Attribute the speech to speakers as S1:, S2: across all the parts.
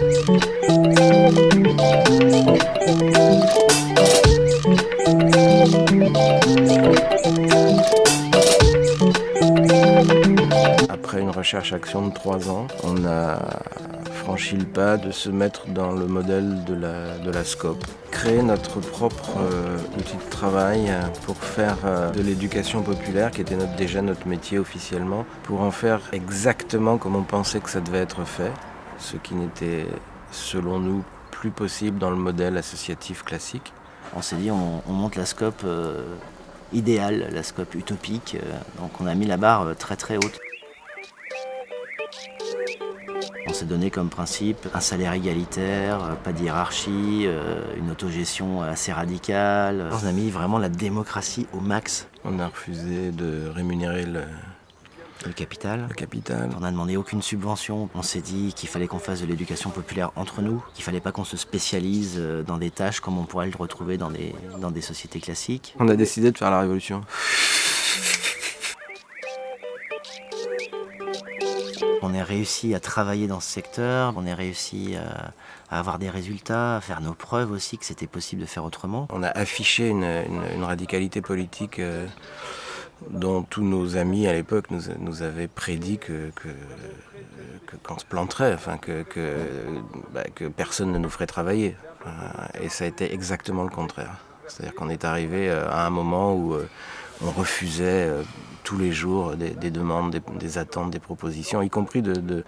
S1: Après une recherche-action de trois ans, on a franchi le pas de se mettre dans le modèle de la, de la SCOP. Créer notre propre euh, outil de travail pour faire euh, de l'éducation populaire, qui était déjà notre métier officiellement, pour en faire exactement comme on pensait que ça devait être fait, ce qui n'était, selon nous, plus possible dans le modèle associatif classique.
S2: On s'est dit, on, on, monte la SCOP euh, idéale, la SCOP utopique, euh, donc on a mis la barre euh, très très haute. On s'est donné comme principe un salaire égalitaire, pas de hiérarchie, une autogestion assez radicale. On a mis vraiment la démocratie au max.
S1: On a refusé de rémunérer le,
S2: le capital.
S1: Le capital.
S2: On n'a demandé aucune subvention. On s'est dit qu'il fallait qu'on fasse de l'éducation populaire entre nous, qu'il fallait pas qu'on se spécialise dans des tâches comme on pourrait le retrouver dans des, dans des sociétés classiques.
S1: On a décidé de faire la révolution.
S2: On a réussi à travailler dans ce secteur, on a réussi à, à avoir des résultats, à faire nos preuves aussi que c'était possible de faire autrement.
S1: On a affiché une, une, une radicalité politique euh, dont tous nos amis à l'époque nous, avaient prédit que, qu'on se planterait, enfin que, que, bah, personne ne nous ferait travailler. Et ça a été exactement le contraire. C'est-à-dire qu'on est arrivé à un moment où on refusait tous les jours des, des demandes, des, attentes, des propositions, y compris de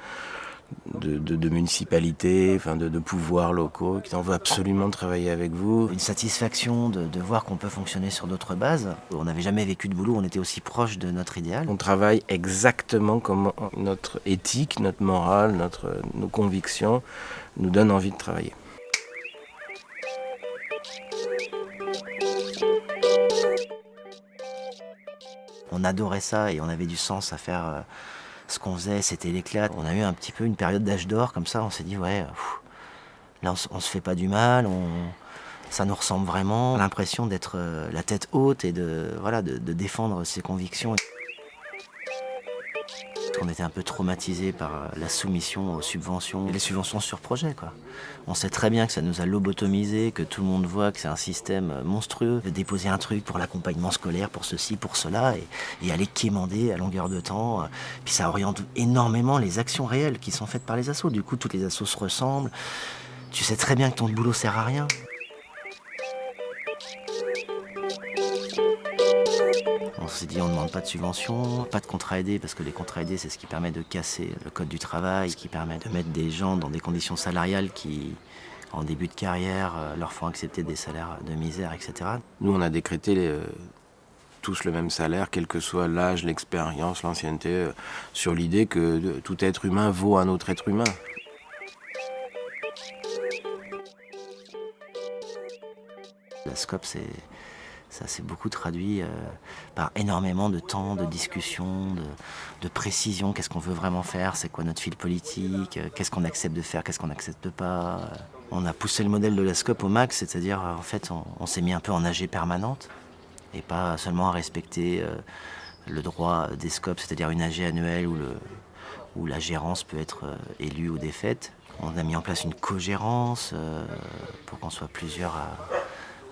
S1: de, de, de, municipalités, enfin de, de, pouvoirs locaux qui en veut absolument travailler avec vous.
S2: Une satisfaction de, de voir qu'on peut fonctionner sur d'autres bases. On n'avait jamais vécu de boulot, on était aussi proche de notre idéal.
S1: On travaille exactement comme notre éthique, notre morale, notre, nos convictions nous donnent envie de travailler.
S2: On adorait ça et on avait du sens à faire euh, ce qu'on faisait, c'était l'éclat. On a eu un petit peu une période d'âge d'or comme ça, on s'est dit ouais, là on, se fait pas du mal, on, ça nous ressemble vraiment. L'impression d'être euh, la tête haute et de, voilà, de défendre ses convictions. On était un peu traumatisé par la soumission aux subventions et les subventions sur projet. On sait très bien que ça nous a lobotomisé, que tout le monde voit que c'est un système monstrueux de déposer un truc pour l'accompagnement scolaire, pour ceci, pour cela, et, et aller quémander à longueur de temps. Puis ça oriente énormément les actions réelles qui sont faites par les assos. Du coup, toutes les assos se ressemblent. Tu sais très bien que ton boulot sert à rien. S'est dit on ne demande pas de subvention, pas de contrat aidé parce que les contrats aidés c'est ce qui permet de casser le code du travail, ce qui permet de mettre des gens dans des conditions salariales qui en début de carrière leur font accepter des salaires de misère, etc.
S1: Nous on a décrété les, euh, tous le même salaire, quel que soit l'âge, l'expérience, l'ancienneté, euh, sur l'idée que tout être humain vaut un autre être humain.
S2: La SCOP c'est ça s'est beaucoup traduit euh, par énormément de temps, de discussion, de, de précision. Qu'est-ce qu'on veut vraiment faire? C'est quoi notre fil politique? Euh, Qu'est-ce qu'on accepte de faire? Qu'est-ce qu'on n'accepte pas? Euh, On a poussé le modèle de la SCOP au max, c'est-à-dire en fait on, s'est mis un peu en AG permanente et pas seulement à respecter le droit des SCOP, c'est-à-dire une AG annuelle où, la gérance peut être élue ou défaite. On a mis en place une co-gérance pour qu'on soit plusieurs à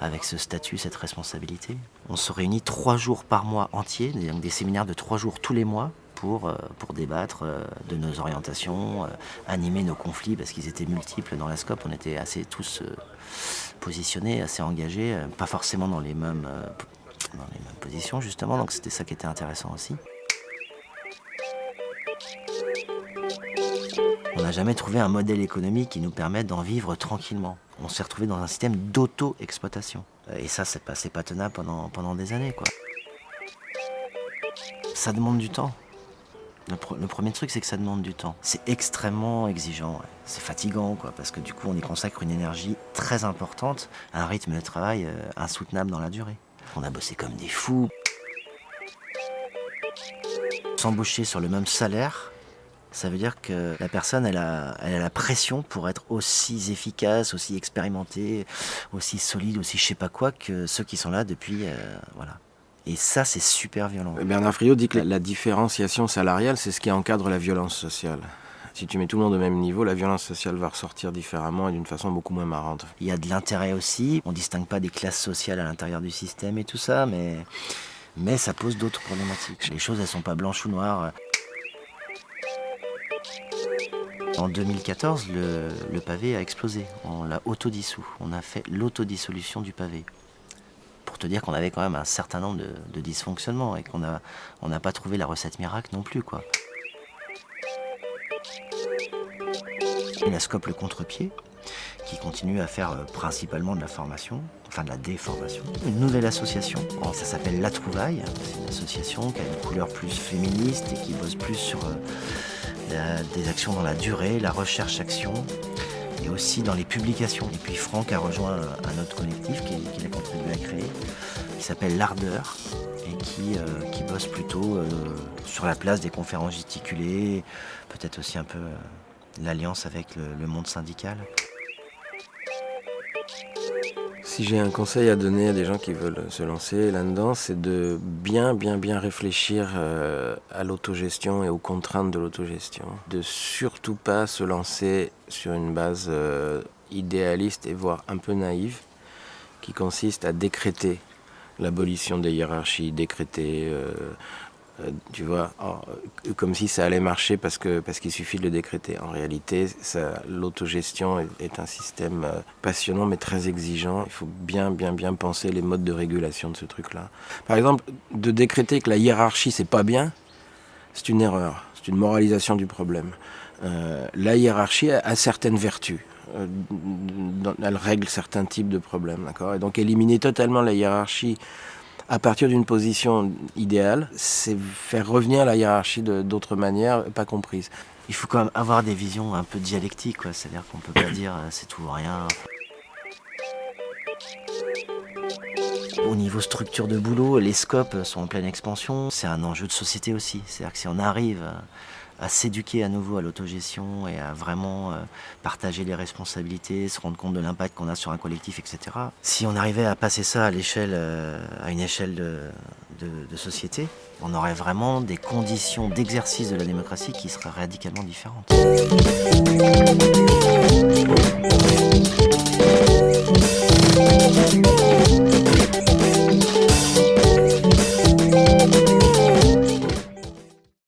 S2: avec ce statut, cette responsabilité. On se réunit trois jours par mois entiers, donc des séminaires de trois jours tous les mois pour, euh, débattre euh, de nos orientations, euh, animer nos conflits parce qu'ils étaient multiples dans la SCOP. On était assez tous positionnés, assez engagés, pas forcément dans les mêmes, dans les mêmes positions justement, donc c'était ça qui était intéressant aussi. N'a jamais trouvé un modèle économique qui nous permette d'en vivre tranquillement. On s'est retrouvé dans un système d'auto-exploitation. Et ça, c'est pas, pas tenable pendant, pendant des années. Quoi. Ça demande du temps. Le, pr le premier truc, c'est que ça demande du temps. C'est extrêmement exigeant. C'est fatigant, quoi, parce que du coup, on y consacre une énergie très importante à un rythme de travail euh, insoutenable dans la durée. On a bossé comme des fous. S'embaucher sur le même salaire, ça veut dire que la personne, elle a, elle a la pression pour être aussi efficace, aussi expérimentée, aussi solide, aussi je sais pas quoi que ceux qui sont là depuis, euh, voilà. Et ça, c'est super violent.
S1: Bernard Friot dit que la, la différenciation salariale, c'est ce qui encadre la violence sociale. Si tu mets tout le monde au même niveau, la violence sociale va ressortir différemment et d'une façon beaucoup moins marrante.
S2: Il y a de l'intérêt aussi, on distingue pas des classes sociales à l'intérieur du système et tout ça, mais, mais ça pose d'autres problématiques. Les choses, elles sont pas blanches ou noires. En 2014, le, pavé a explosé. On l'a autodissous. On a fait l'autodissolution du pavé. Pour te dire qu'on avait quand même un certain nombre de, dysfonctionnements et qu'on n'a on pas trouvé la recette miracle non plus. quoi. La scope le contre-pied, qui continue à faire euh, principalement de la formation, enfin de la déformation. Une nouvelle association, ça s'appelle La Trouvaille, c'est une association qui a une couleur plus féministe et qui bosse plus sur euh, des actions dans la durée, la recherche-action et aussi dans les publications. Et puis Franck a rejoint un autre collectif qu'il a contribué à créer, qui s'appelle L'Ardeur et qui, euh, bosse plutôt euh, sur la place des conférences gesticulées, peut-être aussi un peu euh, l'alliance avec le monde syndical.
S1: Si j'ai un conseil à donner à des gens qui veulent se lancer là-dedans, c'est de bien, bien, bien réfléchir euh, à l'autogestion et aux contraintes de l'autogestion. De surtout pas se lancer sur une base euh, idéaliste et voire un peu naïve, qui consiste à décréter l'abolition des hiérarchies, décréter euh, tu vois, euh, comme si ça allait marcher parce que parce qu'il suffit de le décréter. En réalité, l'autogestion est, un système euh, passionnant mais très exigeant. Il faut bien bien bien penser les modes de régulation de ce truc-là. Par exemple, de décréter que la hiérarchie c'est pas bien, c'est une erreur, c'est une moralisation du problème. la hiérarchie a, certaines vertus. elle règle certains types de problèmes, d'accord? Et donc éliminer totalement la hiérarchie à partir d'une position idéale, c'est faire revenir la hiérarchie d'autres manières pas comprises.
S2: Il faut quand même avoir des visions un peu dialectiques, c'est-à-dire qu'on peut pas dire euh, c'est tout ou rien. Au niveau structure de boulot, les scopes sont en pleine expansion. C'est un enjeu de société aussi. C'est-à-dire que si on arrive à à s'éduquer à nouveau à l'autogestion et à vraiment euh, partager les responsabilités, se rendre compte de l'impact qu'on a sur un collectif, etc. Si on arrivait à passer ça à, euh, à une échelle de, de, société, on aurait vraiment des conditions d'exercice de la démocratie qui seraient radicalement différentes.